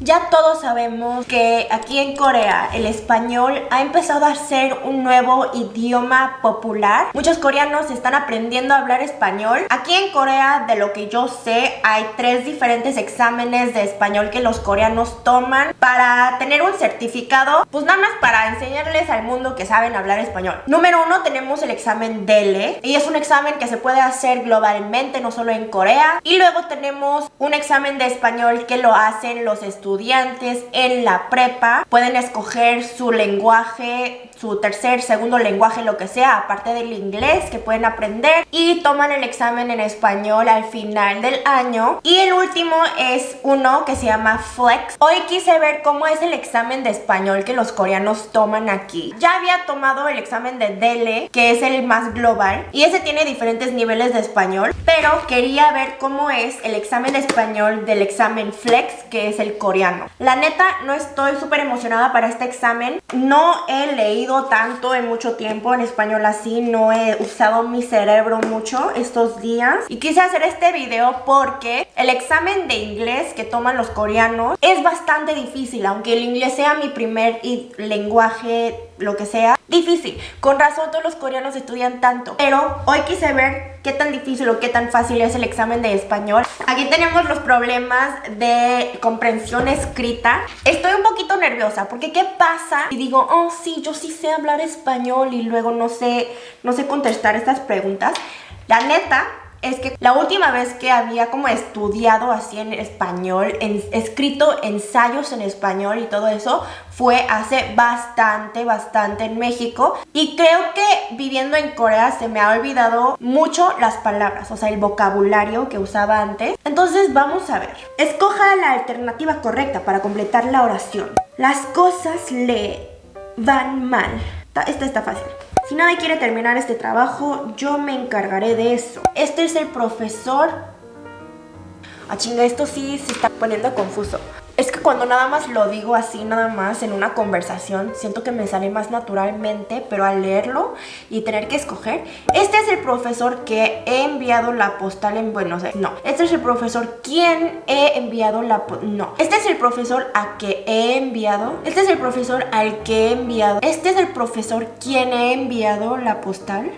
Ya todos sabemos que aquí en Corea el español ha empezado a ser un nuevo idioma popular. Muchos coreanos están aprendiendo a hablar español. Aquí en Corea, de lo que yo sé, hay tres diferentes exámenes de español que los coreanos toman para tener un certificado, pues nada más para enseñarles al mundo que saben hablar español. Número uno tenemos el examen DELE y es un examen que se puede hacer globalmente, no solo en Corea. Y luego tenemos un examen de español que lo hacen los estudiantes en la prepa pueden escoger su lenguaje, su tercer, segundo lenguaje, lo que sea, aparte del inglés que pueden aprender y toman el examen en español al final del año. Y el último es uno que se llama Flex. Hoy quise ver cómo es el examen de español que los coreanos toman aquí. Ya había tomado el examen de DELE, que es el más global, y ese tiene diferentes niveles de español, pero quería ver cómo es el examen de español del examen Flex, que es el coreano la neta, no estoy súper emocionada para este examen. No he leído tanto en mucho tiempo en español así. No he usado mi cerebro mucho estos días. Y quise hacer este video porque el examen de inglés que toman los coreanos es bastante difícil. Aunque el inglés sea mi primer lenguaje lo que sea, difícil. Con razón todos los coreanos estudian tanto. Pero hoy quise ver qué tan difícil o qué tan fácil es el examen de español. Aquí tenemos los problemas de comprensión escrita. Estoy un poquito nerviosa porque ¿qué pasa? Y digo, oh sí, yo sí sé hablar español y luego no sé, no sé contestar estas preguntas. La neta, es que la última vez que había como estudiado así en español, en, escrito ensayos en español y todo eso, fue hace bastante, bastante en México. Y creo que viviendo en Corea se me ha olvidado mucho las palabras, o sea, el vocabulario que usaba antes. Entonces vamos a ver. Escoja la alternativa correcta para completar la oración. Las cosas le van mal. Esta está fácil. Si nadie quiere terminar este trabajo, yo me encargaré de eso. Este es el profesor... Ah, chinga, esto sí se está poniendo confuso. Cuando nada más lo digo así, nada más en una conversación, siento que me sale más naturalmente, pero al leerlo y tener que escoger, este es el profesor que he enviado la postal en Buenos Aires. No, este es el profesor quien he enviado la No, este es el profesor a que he enviado. Este es el profesor al que he enviado. Este es el profesor quien he enviado la postal.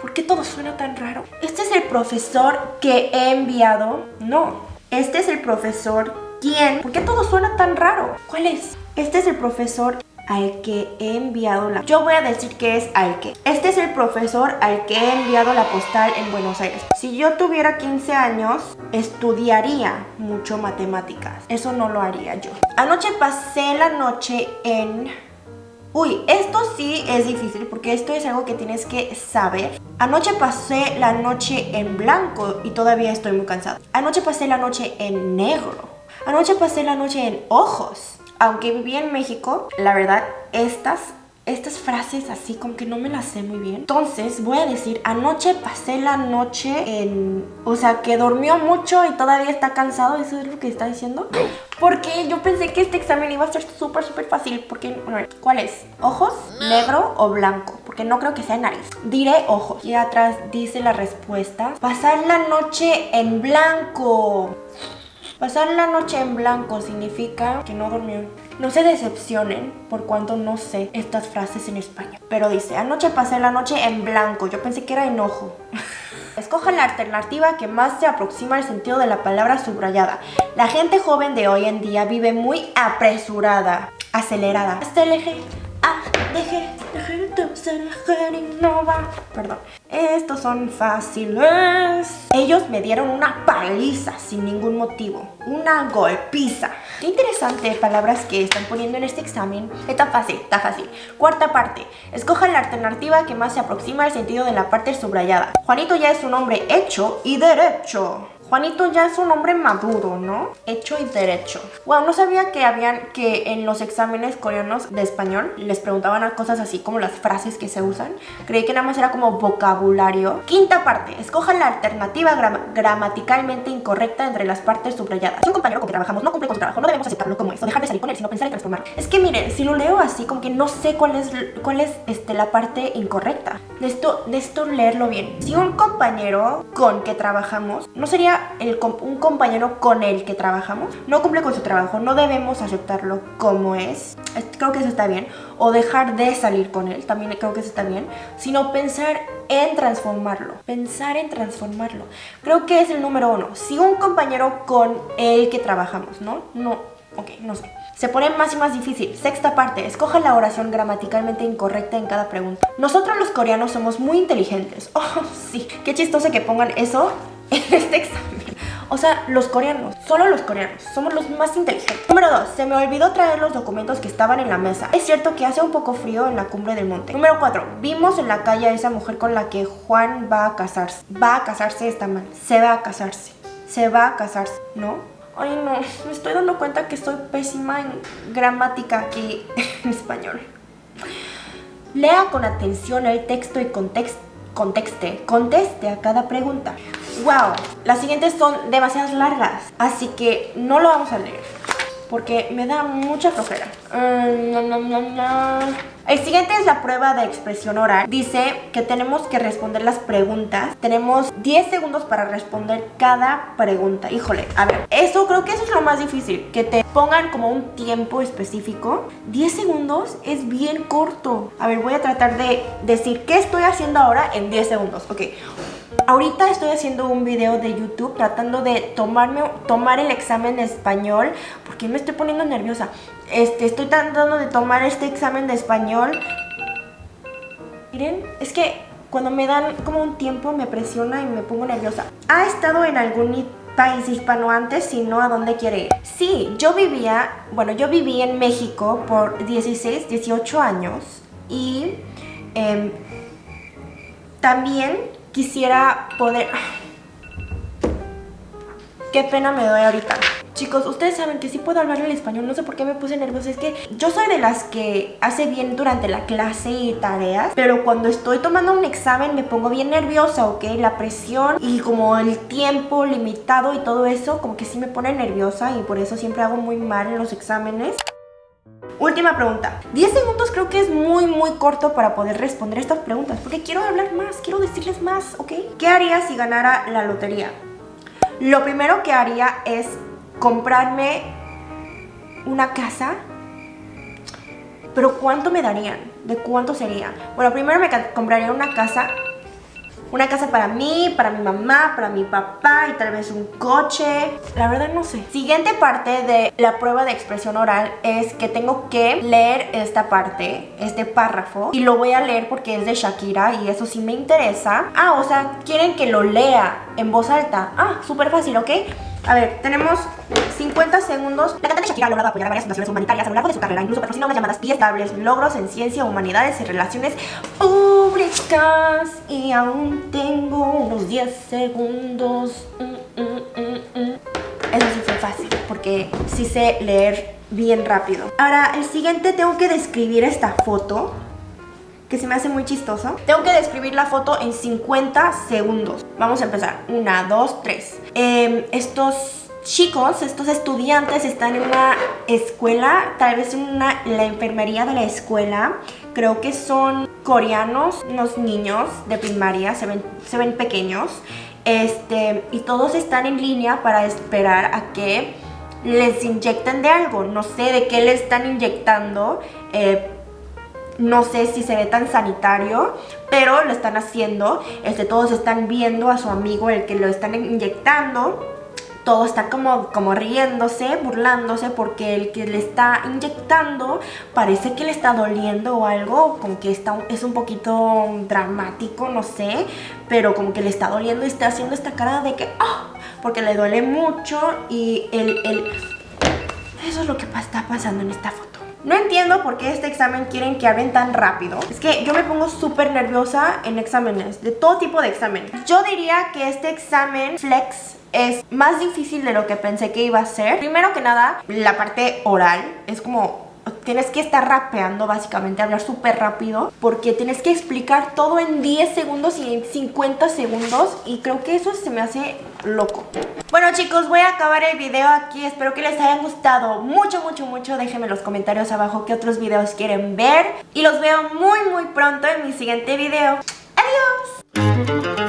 ¿Por qué todo suena tan raro? Este es el profesor que he enviado. No, este es el profesor ¿Quién? ¿Por qué todo suena tan raro? ¿Cuál es? Este es el profesor al que he enviado la... Yo voy a decir que es al que. Este es el profesor al que he enviado la postal en Buenos Aires. Si yo tuviera 15 años, estudiaría mucho matemáticas. Eso no lo haría yo. Anoche pasé la noche en... Uy, esto sí es difícil porque esto es algo que tienes que saber. Anoche pasé la noche en blanco y todavía estoy muy cansada. Anoche pasé la noche en negro. Anoche pasé la noche en ojos. Aunque viví en México, la verdad, estas estas frases así como que no me las sé muy bien. Entonces voy a decir, anoche pasé la noche en... O sea, que durmió mucho y todavía está cansado. ¿Eso es lo que está diciendo? Porque yo pensé que este examen iba a ser súper, súper fácil. Porque, ¿cuál es? ¿Ojos? ¿Negro o blanco? Porque no creo que sea nariz. Diré ojos. Y atrás dice la respuesta. Pasar la noche en blanco. Pasar la noche en blanco significa que no durmió. No se decepcionen por cuanto no sé estas frases en español. Pero dice, anoche pasé la noche en blanco. Yo pensé que era enojo. Escoja la alternativa que más se aproxima al sentido de la palabra subrayada. La gente joven de hoy en día vive muy apresurada, acelerada. Ah, deje, Perdón. Estos son fáciles. Ellos me dieron una paliza sin ningún motivo. Una golpiza. Qué interesante palabras que están poniendo en este examen. Está fácil, está fácil. Cuarta parte. Escoja la alternativa que más se aproxima al sentido de la parte subrayada. Juanito ya es un hombre hecho y derecho. Juanito ya es un hombre maduro, ¿no? Hecho y derecho. Wow, no sabía que habían que en los exámenes coreanos de español les preguntaban cosas así como las frases que se usan. Creí que nada más era como vocabulario. Quinta parte. Escoja la alternativa gramaticalmente incorrecta entre las partes subrayadas. Si un compañero con que trabajamos no cumple con su trabajo, no debemos aceptarlo como es o dejar de salir con él, sino pensar en transformarlo. Es que miren, si lo leo así, como que no sé cuál es, cuál es este, la parte incorrecta. De esto leerlo bien. Si un compañero con que trabajamos no sería el, un compañero con el que trabajamos, no cumple con su trabajo, no debemos aceptarlo como es, creo que eso está bien, o dejar de salir con él, también creo que eso está bien, sino pensar en transformarlo, pensar en transformarlo. Creo que es el número uno. Si un compañero con el que trabajamos, ¿no? No, ok, no sé. Se pone más y más difícil. Sexta parte, escoja la oración gramaticalmente incorrecta en cada pregunta. Nosotros los coreanos somos muy inteligentes. Oh, sí. Qué chistoso que pongan eso en este examen. O sea, los coreanos, solo los coreanos, somos los más inteligentes. Número 2, se me olvidó traer los documentos que estaban en la mesa. Es cierto que hace un poco frío en la cumbre del monte. Número 4, vimos en la calle a esa mujer con la que Juan va a casarse. Va a casarse, está mal. Se va a casarse. Se va a casarse, ¿no? Ay no, me estoy dando cuenta que estoy pésima en gramática aquí en español. Lea con atención el texto y contexto conteste, conteste a cada pregunta. ¡Wow! Las siguientes son demasiadas largas, así que no lo vamos a leer porque me da mucha flojera. Mm, el siguiente es la prueba de expresión oral. Dice que tenemos que responder las preguntas. Tenemos 10 segundos para responder cada pregunta. Híjole, a ver, eso creo que eso es lo más difícil. Que te pongan como un tiempo específico. 10 segundos es bien corto. A ver, voy a tratar de decir qué estoy haciendo ahora en 10 segundos. Ok, Ahorita estoy haciendo un video de YouTube tratando de tomarme, tomar el examen de español porque me estoy poniendo nerviosa. Este, estoy tratando de tomar este examen de español. Miren, es que cuando me dan como un tiempo me presiona y me pongo nerviosa. ¿Ha estado en algún país hispano antes? Si no, ¿a dónde quiere ir? Sí, yo vivía, bueno, yo viví en México por 16, 18 años y em, también quisiera poder... Qué pena me doy ahorita. Chicos, ustedes saben que sí puedo hablar el español, no sé por qué me puse nerviosa, es que yo soy de las que hace bien durante la clase y tareas, pero cuando estoy tomando un examen me pongo bien nerviosa, ¿ok? La presión y como el tiempo limitado y todo eso, como que sí me pone nerviosa y por eso siempre hago muy mal en los exámenes. Última pregunta. 10 segundos creo que es muy muy corto para poder responder estas preguntas porque quiero hablar más, quiero decirles más, ¿ok? ¿Qué haría si ganara la lotería? Lo primero que haría es comprarme una casa. Pero ¿cuánto me darían? ¿De cuánto sería? Bueno, primero me compraría una casa una casa para mí, para mi mamá, para mi papá y tal vez un coche. La verdad no sé. Siguiente parte de la prueba de expresión oral es que tengo que leer esta parte, este párrafo. Y lo voy a leer porque es de Shakira y eso sí me interesa. Ah, o sea, quieren que lo lea en voz alta. Ah, súper fácil, ¿ok? A ver, tenemos 50 segundos. La cantante Shakira ha logrado apoyar a varias fundaciones humanitarias a lo largo de su carrera, incluso patrocinó las llamadas estables, logros en ciencia, humanidades y relaciones públicas. Y aún tengo unos 10 segundos. Mm, mm, mm, Eso sí fue fácil, porque sí sé leer bien rápido. Ahora, el siguiente tengo que describir esta foto que se me hace muy chistoso. Tengo que describir la foto en 50 segundos. Vamos a empezar. Una, dos, tres. Em, estos chicos, estos estudiantes están en una escuela, tal vez en una, la enfermería de la escuela. Creo que son coreanos, unos niños de primaria, se ven, se ven pequeños. Este, y todos están en línea para esperar a que les inyecten de algo. No sé de qué le están inyectando. Eh, no sé si se ve tan sanitario, pero lo están haciendo. Este, todos están viendo a su amigo, el que lo están inyectando. Todo está como, como riéndose, burlándose porque el que le está inyectando parece que le está doliendo o algo, como que está, es un poquito dramático, no sé, pero como que le está doliendo y está haciendo esta cara de que, ¡ah! porque le duele mucho y el, el... Eso es lo que está pasando en esta foto. No entiendo por qué este examen quieren que hablen tan rápido. Es que yo me pongo súper nerviosa en exámenes, de todo tipo de exámenes. Yo diría que este examen flex es más difícil de lo que pensé que iba a ser. Primero que nada, la parte oral es como tienes que estar rapeando básicamente, hablar súper rápido porque tienes que explicar todo en 10 segundos y en 50 segundos y creo que eso se me hace loco. Bueno chicos, voy a acabar el video aquí, espero que les haya gustado mucho, mucho, mucho. Déjenme en los comentarios abajo qué otros videos quieren ver y los veo muy, muy pronto en mi siguiente video. ¡Adiós!